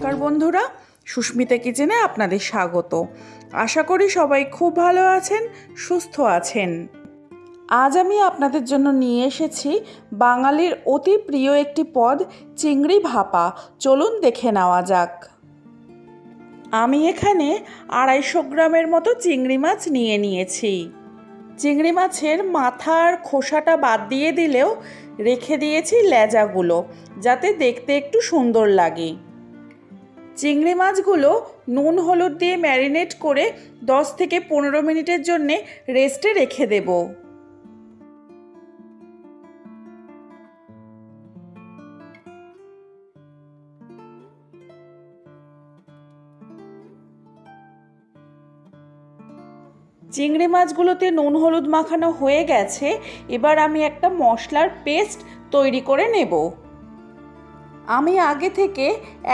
নমস্কার বন্ধুরা, সুস্মিতা কিচেনে আপনাদের স্বাগত। আশা করি সবাই খুব ভালো আছেন, সুস্থ আছেন। আজ আমি আপনাদের জন্য নিয়ে এসেছি বাঙালির অতি প্রিয় একটি পদ, চিংড়ি ভাপা। চলুন দেখে নেওয়া যাক। আমি এখানে আড়াইশো গ্রামের মতো চিংড়ি মাছ নিয়ে নিয়েছি। চিংড়ি মাছের মাথার খোসাটা বাদ দিয়ে দিলেও রেখে দিয়েছি লেজাগুলো, যাতে দেখতে একটু সুন্দর লাগে। চিংড়ি মাছগুলো নুন, হলুদ দিয়ে ম্যারিনেট করে দশ থেকে পনেরো মিনিটের জন্যে রেস্টে রেখে দেব। চিংড়ি মাছগুলোতে নুন, হলুদ মাখানো হয়ে গেছে, এবার আমি একটা মশলার পেস্ট তৈরি করে নেব। আমি আগে থেকে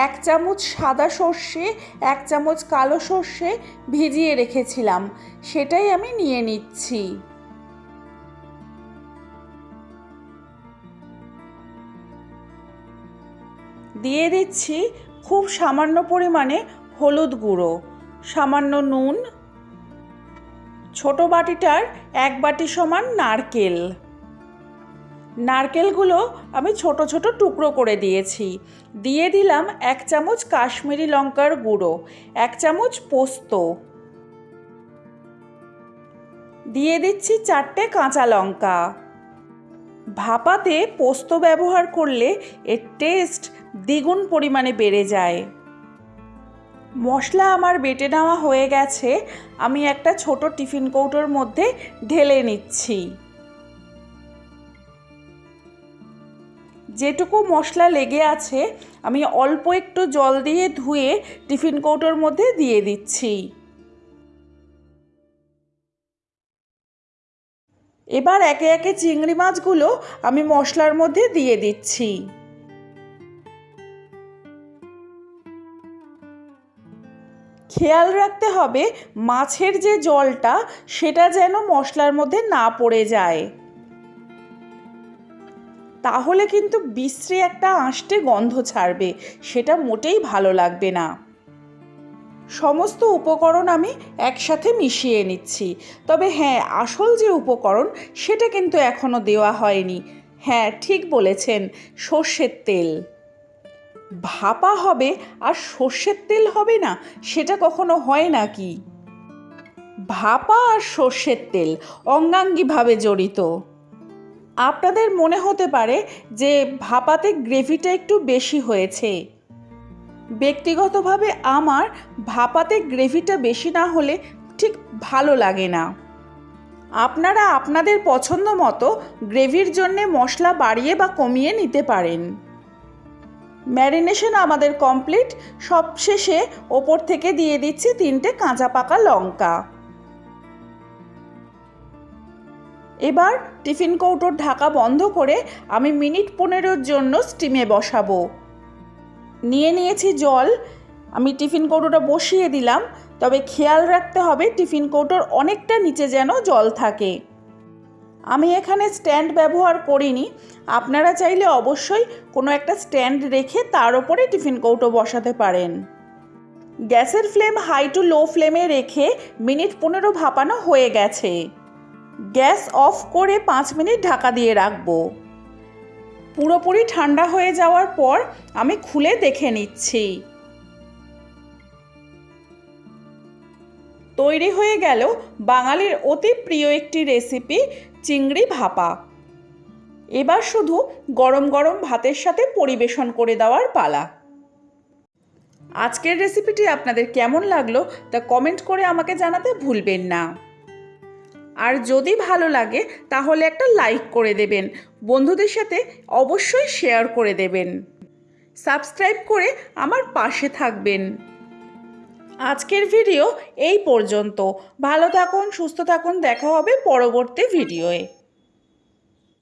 এক চামচ সাদা সর্ষে, এক চামচ কালো সর্ষে ভিজিয়ে রেখেছিলাম। সেটাই আমি নিয়ে নিচ্ছি। দিয়ে দিচ্ছি খুব সামান্য পরিমাণে হলুদ গুঁড়ো, সামান্য নুন, ছোট বাটিটার এক বাটি সমান নারকেল। নারকেলগুলো আমি ছোট ছোট টুকরো করে দিয়েছি। দিয়ে দিলাম এক চামচ কাশ্মীরি লঙ্কার গুঁড়ো, এক চামচ পোস্ত। দিয়ে দিচ্ছি চারটে কাঁচা লঙ্কা। ভাপাতে পোস্ত ব্যবহার করলে এর টেস্ট দ্বিগুণ পরিমাণে বেড়ে যায়। মশলা আমার বেটে নেওয়া হয়ে গেছে, আমি একটা ছোট টিফিন কৌটোর মধ্যে ঢেলে নিচ্ছি। যেটুকু মশলা লেগে আছে, আমি অল্প একটু জল দিয়ে ধুয়ে টিফিন কৌটোর মধ্যে দিয়ে দিচ্ছি। এবার একে একে চিংড়ি মাছগুলো আমি মশলার মধ্যে দিয়ে দিচ্ছি। খেয়াল রাখতে হবে মাছের যে জলটা, সেটা যেন মশলার মধ্যে না পড়ে যায়। তাহলে কিন্তু বিশ্রী একটা আঁশটে গন্ধ ছাড়বে, সেটা মোটেই ভালো লাগবে না। সমস্ত উপকরণ আমি একসাথে মিশিয়ে নিচ্ছি। তবে হ্যাঁ আসল যে উপকরণ, সেটা কিন্তু এখনও দেওয়া হয়নি। হ্যাঁ ঠিক বলেছেন, সর্ষের তেল। ভাপা হবে আর সর্ষের তেল হবে না, সেটা কখনো হয় নাকি ভাপা আর সর্ষের তেল অঙ্গাঙ্গিভাবে জড়িত। আপনাদের মনে হতে পারে যে ভাপাতে গ্রেভিটা একটু বেশি হয়েছে। ব্যক্তিগতভাবে আমার ভাপাতে গ্রেভিটা বেশি না হলে ঠিক ভালো লাগে না। আপনারা আপনাদের পছন্দ মতো গ্রেভির জন্যে মশলা বাড়িয়ে বা কমিয়ে নিতে পারেন। ম্যারিনেশন আমাদের কমপ্লিট। সবশেষে ওপর থেকে দিয়ে দিচ্ছি তিনটে কাঁচা পাকা লঙ্কা। এবার টিফিন কৌটোর ঢাকা বন্ধ করে আমি মিনিট পনেরোর জন্য স্টিমে বসাবো। নিয়ে নিয়েছি জল। আমি টিফিন কৌটোটা বসিয়ে দিলাম, তবে খেয়াল রাখতে হবে টিফিন কৌটোর অনেকটা নিচে যেন জল থাকে। আমি এখানে স্ট্যান্ড ব্যবহার করিনি। আপনারা চাইলে অবশ্যই কোনো একটা স্ট্যান্ড রেখে তার ওপরে টিফিন কৌটো বসাতে পারেন। গ্যাসের ফ্লেম হাই টু লো ফ্লেমে রেখে মিনিট পনেরো ভাপানো হয়ে গেছে। গ্যাস অফ করে পাঁচ মিনিট ঢাকা দিয়ে রাখব। পুরোপুরি ঠান্ডা হয়ে যাওয়ার পর আমি খুলে দেখে নিচ্ছি। তৈরি হয়ে গেল বাঙালির অতি প্রিয় একটি রেসিপি, চিংড়ি ভাপা। এবার শুধু গরম গরম ভাতের সাথে পরিবেশন করে দেওয়ার পালা। আজকের রেসিপিটি আপনাদের কেমন লাগল তা কমেন্ট করে আমাকে জানাতে ভুলবেন না। আর যদি ভালো লাগে, তাহলে একটা লাইক করে দেবেন। বন্ধুদের সাথে অবশ্যই শেয়ার করে দেবেন। সাবস্ক্রাইব করে আমার পাশে থাকবেন। আজকের ভিডিও এই পর্যন্ত। ভালো থাকুন, সুস্থ থাকুন। দেখা হবে পরবর্তী ভিডিওয়ে